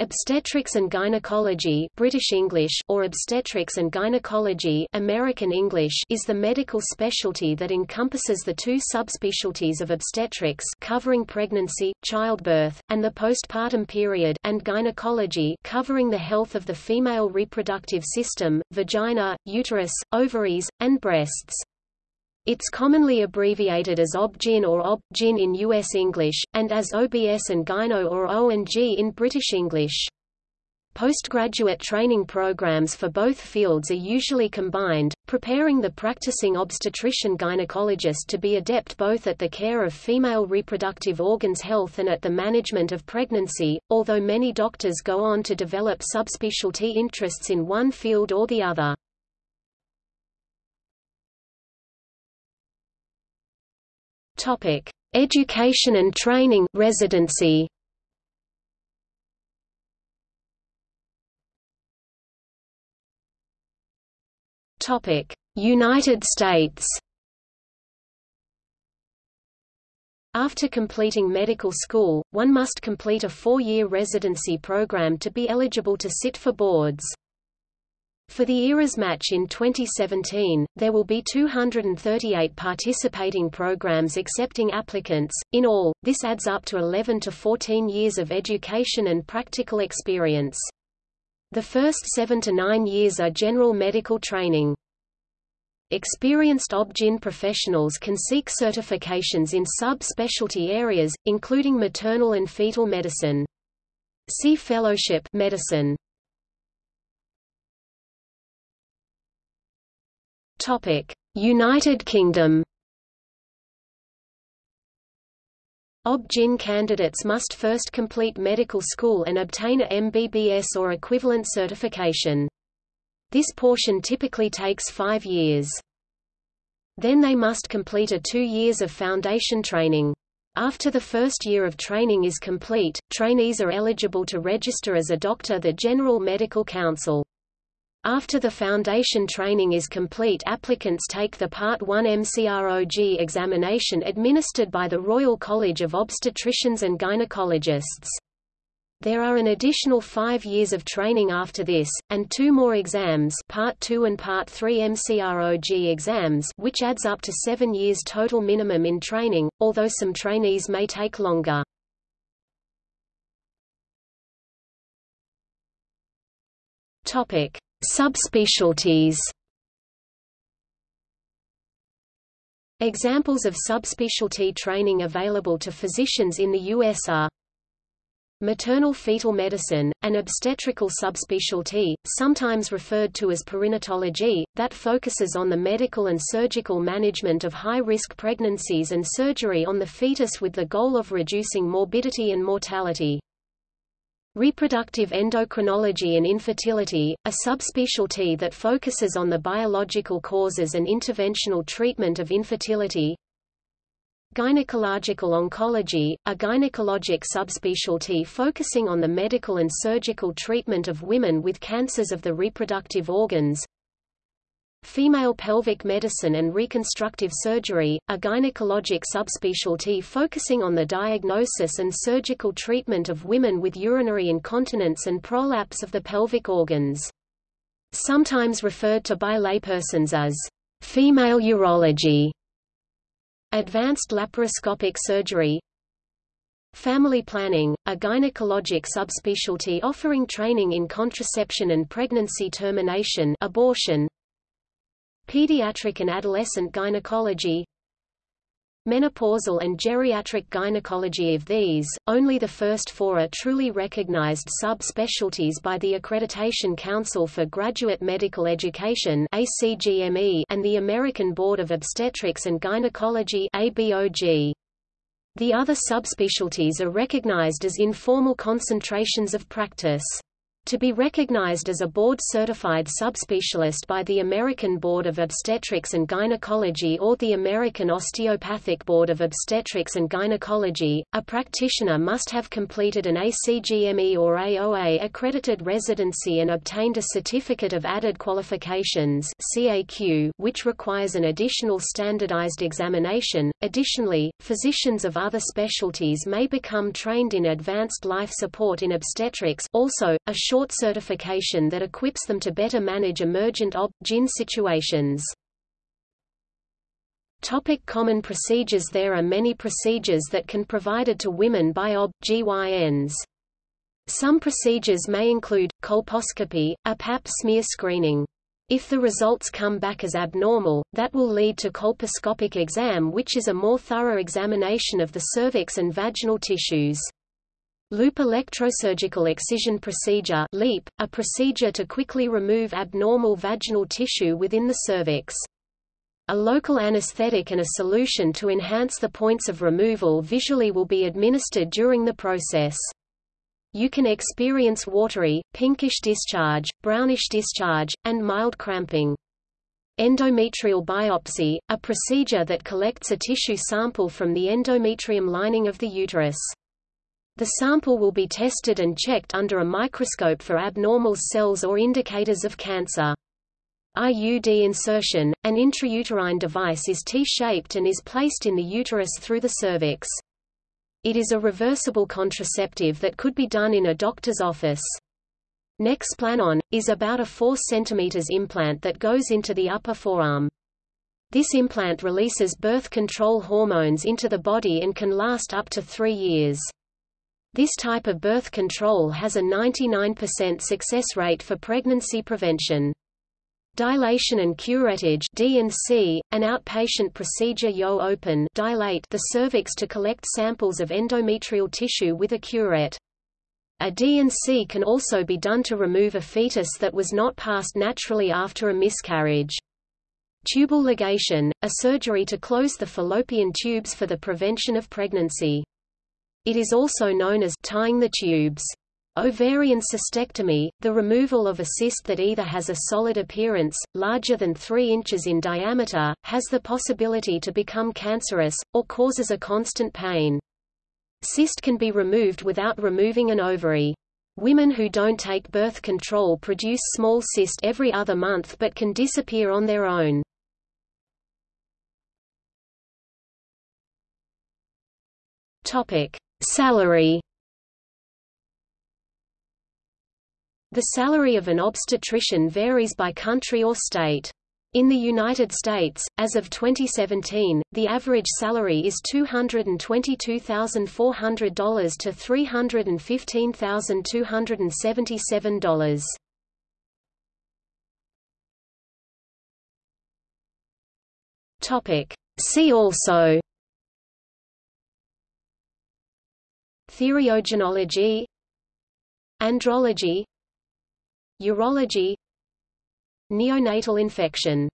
Obstetrics and gynecology British English or obstetrics and gynecology American English is the medical specialty that encompasses the two subspecialties of obstetrics covering pregnancy, childbirth, and the postpartum period and gynecology covering the health of the female reproductive system, vagina, uterus, ovaries, and breasts. It's commonly abbreviated as OB-GYN or OB-GYN in U.S. English, and as OBS and Gyno or O&G in British English. Postgraduate training programs for both fields are usually combined, preparing the practicing obstetrician-gynecologist to be adept both at the care of female reproductive organs health and at the management of pregnancy, although many doctors go on to develop subspecialty interests in one field or the other. Topic: Education and training residency. Topic: United States. After completing medical school, one must complete a four-year residency program to be eligible to sit for boards. For the ERAS match in 2017, there will be 238 participating programs accepting applicants. In all, this adds up to 11 to 14 years of education and practical experience. The first 7 to 9 years are general medical training. Experienced OB-GYN professionals can seek certifications in sub-specialty areas, including maternal and fetal medicine. See Fellowship medicine. United Kingdom. OB-GYN candidates must first complete medical school and obtain a MBBS or equivalent certification. This portion typically takes five years. Then they must complete a two years of foundation training. After the first year of training is complete, trainees are eligible to register as a doctor the General Medical Council. After the foundation training is complete applicants take the Part 1 MRCOG examination administered by the Royal College of Obstetricians and Gynecologists. There are an additional five years of training after this, and two more exams Part 2 and Part 3 MRCOG exams which adds up to seven years total minimum in training, although some trainees may take longer. Topic. Subspecialties Examples of subspecialty training available to physicians in the U.S. are Maternal fetal medicine, an obstetrical subspecialty, sometimes referred to as perinatology, that focuses on the medical and surgical management of high-risk pregnancies and surgery on the fetus with the goal of reducing morbidity and mortality. Reproductive endocrinology and infertility, a subspecialty that focuses on the biological causes and interventional treatment of infertility. Gynecological oncology, a gynecologic subspecialty focusing on the medical and surgical treatment of women with cancers of the reproductive organs. Female pelvic medicine and reconstructive surgery, a gynecologic subspecialty focusing on the diagnosis and surgical treatment of women with urinary incontinence and prolapse of the pelvic organs. Sometimes referred to by laypersons as female urology. Advanced laparoscopic surgery, Family planning, a gynecologic subspecialty offering training in contraception and pregnancy termination abortion, Pediatric and adolescent gynecology Menopausal and geriatric gynecology of these, only the first four are truly recognized sub-specialties by the Accreditation Council for Graduate Medical Education and the American Board of Obstetrics and Gynecology. The other subspecialties are recognized as informal concentrations of practice. To be recognized as a board-certified subspecialist by the American Board of Obstetrics and Gynecology or the American Osteopathic Board of Obstetrics and Gynecology, a practitioner must have completed an ACGME or AOA accredited residency and obtained a Certificate of Added Qualifications CAQ, which requires an additional standardized examination. Additionally, physicians of other specialties may become trained in advanced life support in obstetrics also, a short certification that equips them to better manage emergent ob-gyn situations. Topic common procedures There are many procedures that can provided to women by OB-GYNs. Some procedures may include, colposcopy, a pap smear screening. If the results come back as abnormal, that will lead to colposcopic exam which is a more thorough examination of the cervix and vaginal tissues. Loop electrosurgical excision procedure LEEP, a procedure to quickly remove abnormal vaginal tissue within the cervix. A local anesthetic and a solution to enhance the points of removal visually will be administered during the process. You can experience watery, pinkish discharge, brownish discharge, and mild cramping. Endometrial biopsy, a procedure that collects a tissue sample from the endometrium lining of the uterus. The sample will be tested and checked under a microscope for abnormal cells or indicators of cancer. IUD insertion, an intrauterine device is T-shaped and is placed in the uterus through the cervix. It is a reversible contraceptive that could be done in a doctor's office. Nexplanon, is about a 4 cm implant that goes into the upper forearm. This implant releases birth control hormones into the body and can last up to three years. This type of birth control has a 99% success rate for pregnancy prevention. Dilation and curettage D&C, an outpatient procedure yo open dilate the cervix to collect samples of endometrial tissue with a curette. A D&C can also be done to remove a fetus that was not passed naturally after a miscarriage. Tubal ligation, a surgery to close the fallopian tubes for the prevention of pregnancy. It is also known as tying the tubes. Ovarian cystectomy, the removal of a cyst that either has a solid appearance, larger than 3 inches in diameter, has the possibility to become cancerous, or causes a constant pain. Cyst can be removed without removing an ovary. Women who don't take birth control produce small cyst every other month but can disappear on their own. Topic: Salary The salary of an obstetrician varies by country or state. In the United States, as of 2017, the average salary is $222,400 to $315,277. Topic. See also Theriogenology Andrology Urology Neonatal infection